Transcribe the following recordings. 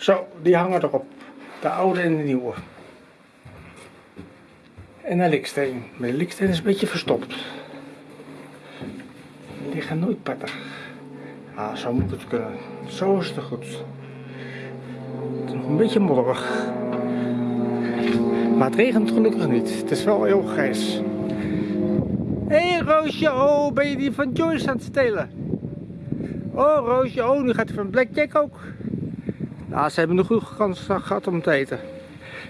Zo, die hangen erop. De oude en de nieuwe. En een liksteen. Maar de liksteen is een beetje verstopt. Die liggen nooit prettig. Ah, zo moet het kunnen. Zo is het goed. Het is nog een beetje modderig. Maar het regent gelukkig niet. Het is wel heel grijs. Hé hey, Roosje, oh, ben je die van Joyce aan het stelen? Oh Roosje, oh, nu gaat hij van Blackjack ook. Nou, ze hebben een goede kans gehad om te eten.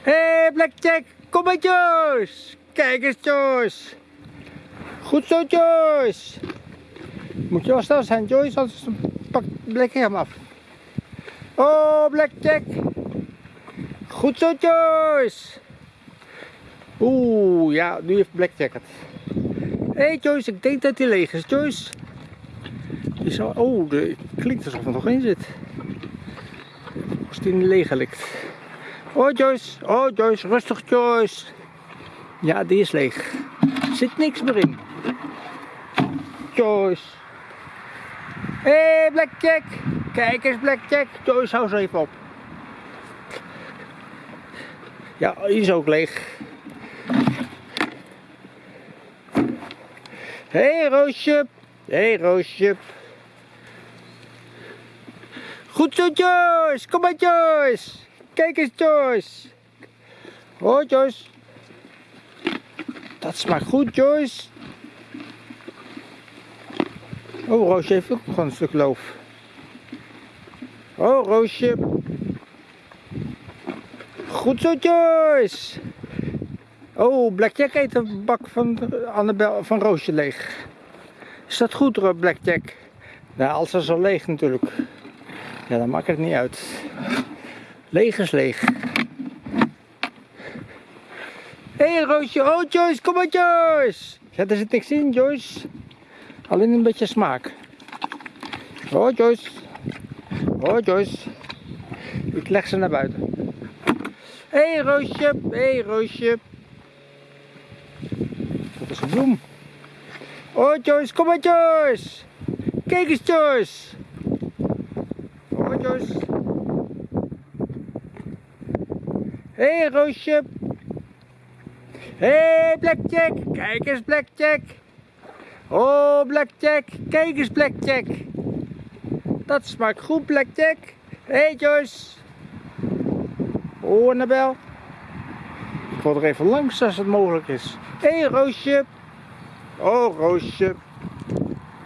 Hé hey, Blackjack, kom maar Joyce. Kijk eens Joyce. Goed zo Joyce. Moet je wel snel zijn Joyce, anders pakt Blackjack hem af. Oh Blackjack. Goed zo Joyce. Oeh, ja, nu heeft Blackjack het. Hé hey Joyce, ik denk dat hij leeg is. Joyce. Die zou, oh, de, klinkt alsof er nog in zit. Als die niet leeg ligt. Oh Joyce, oh Joyce, rustig Joyce. Ja, die is leeg. Zit niks meer in. Joyce. Hé hey, Blackjack. Kijk eens Blackjack. Joyce, hou ze even op. Ja, die is ook leeg. Hé hey, Roosje. Hé hey, Roosje. Goed zo Joyce. Kom maar Joyce. Kijk eens Joyce. Oh Joyce. Dat smaakt goed Joyce. Oh Roosje heeft ook nog een stuk loof. Oh Roosje. Goed zo Joyce. Oh, Blackjack eet een bak van, Annabel, van Roosje leeg. Is dat goed, Blackjack? Nou, als ze zo leeg natuurlijk. Ja, dan maakt het niet uit. Leeg is leeg. Hé hey, Roosje, oh Joyce, kom maar Joyce. Ja, er zit niks in Joyce. Alleen een beetje smaak. Oh Joyce. Oh Joyce. Ik leg ze naar buiten. Hé hey, Roosje, hé hey, Roosje. Dat is een bloem. Oh Joyce, kom maar Joyce. Kijk eens Joyce. Hé hey, Roosje. Hé hey, Blackjack, kijk eens Blackjack. Oh Blackjack, kijk eens Blackjack. Dat smaakt goed Blackjack. Hé hey, Joyce. Oh Annabel. Ik wil er even langs als het mogelijk is. Hé hey, Roosje. Oh Roosje.